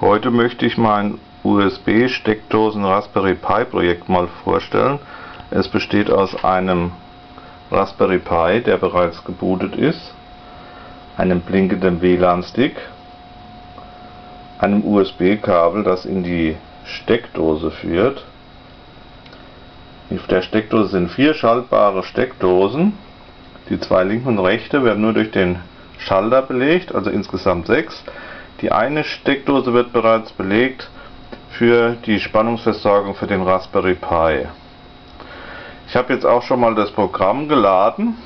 Heute möchte ich mein USB-Steckdosen Raspberry Pi Projekt mal vorstellen. Es besteht aus einem Raspberry Pi, der bereits gebootet ist, einem blinkenden WLAN-Stick, einem USB-Kabel, das in die Steckdose führt. Auf der Steckdose sind vier schaltbare Steckdosen. Die zwei linken und rechte werden nur durch den Schalter belegt, also insgesamt sechs. Die eine Steckdose wird bereits belegt für die Spannungsversorgung für den Raspberry Pi. Ich habe jetzt auch schon mal das Programm geladen,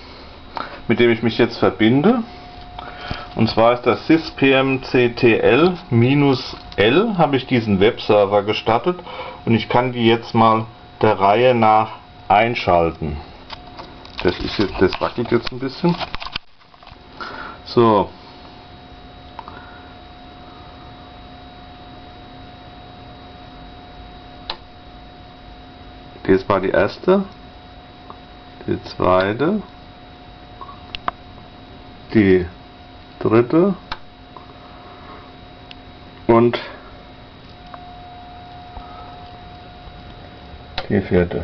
mit dem ich mich jetzt verbinde. Und zwar ist das syspmctl-l habe ich diesen Webserver gestattet und ich kann die jetzt mal der Reihe nach einschalten. Das ist jetzt, das wackelt jetzt ein bisschen. So, Das war die erste, die zweite, die dritte und die vierte.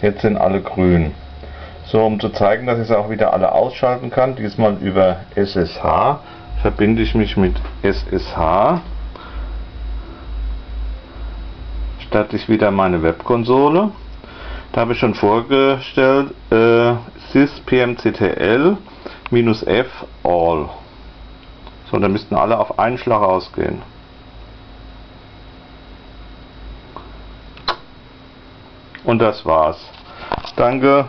Jetzt sind alle grün. So, um zu zeigen, dass ich es auch wieder alle ausschalten kann, diesmal über SSH, verbinde ich mich mit SSH starte ich wieder meine Webkonsole. Da habe ich schon vorgestellt äh, syspmctl f all. So, da müssten alle auf einen Schlag ausgehen. Und das war's. Danke.